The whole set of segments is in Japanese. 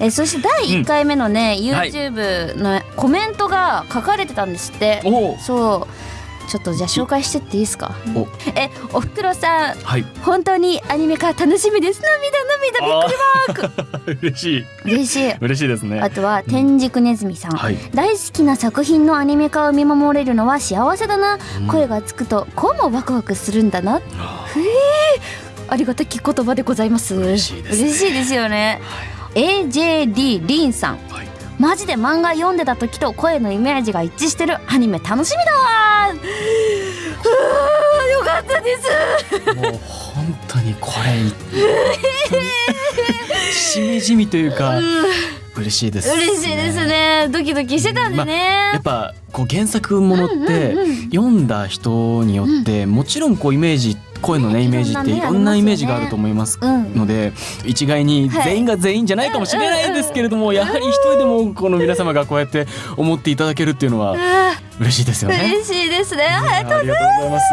えそして第1回目のね、YouTube のコメントが書かれてたんですって、おお。そう。ちょっとじゃあ紹介してっていいですか？お。えおふくろさん。はい。本当にアニメ化楽しみです。涙涙びっくりマーク。嬉しい。嬉しい。嬉しいですね。あとは天竺ネズミさん、はい。大好きな作品のアニメ化を見守れるのは幸せだな、声がつくとこうもワクワクするんだな。ありがたき言葉でございます。嬉しいですね。嬉しいですよね、AJD リンさん。はい。マジで漫画読んでた時と声のイメージが一致してる。アニメ楽しみだわ。よかったです。もう本当にこれしみじみというか 嬉しいです、嬉しいですね。ドキドキしてたんでね、やっぱこう原作ものって読んだ人によってもちろんこうイメージ声のねイメージっていろんなイメージがあると思いますうん。ので一概にはい全員が全員じゃないかもしれないですけれどもやはり一人でもこの皆様がこうやって思っていただけるっていうのはあ嬉しいですよね。ー嬉しいですね。あありがとうございます。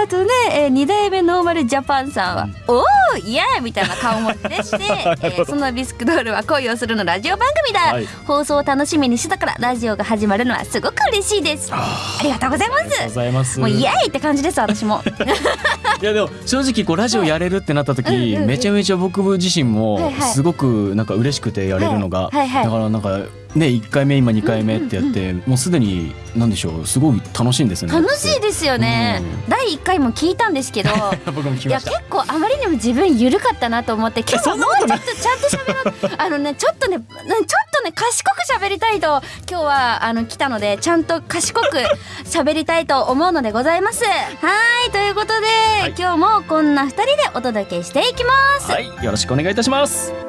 あとね、えー、2代目ノーマルジャパンさんは「おおイエーイ!」みたいな顔文字でして、えーそのビスクドールは恋をするのラジオ番組だ、はい。放送を楽しみにしてたからラジオが始まるのはすごく嬉しいです。ありがとうございまありがとうごすざいます。もうイエーイって感じです私も いやでも正直こうラジオやれるってなった時、うんうんうんめちゃめちゃ僕自身もすごくなんか嬉しくてやれるのが、はいはい。はいだからなんかね1回目今2回目ってやって、もうすでになんでしょうすごい楽しいんですよね。楽しいですよね、う第1回も聞いたんですけど いや。結構あまりにも自分緩かったなと思って今日はもうちょっとちゃんと喋ろう。あのねちょっとねちょっとね賢く喋りたいと今日はあの来たのでちゃんと賢く 喋りたいと思うのでございます。はいということで、い。今日もこんな2人でお届けしていきます、はいよろしくお願いいたします。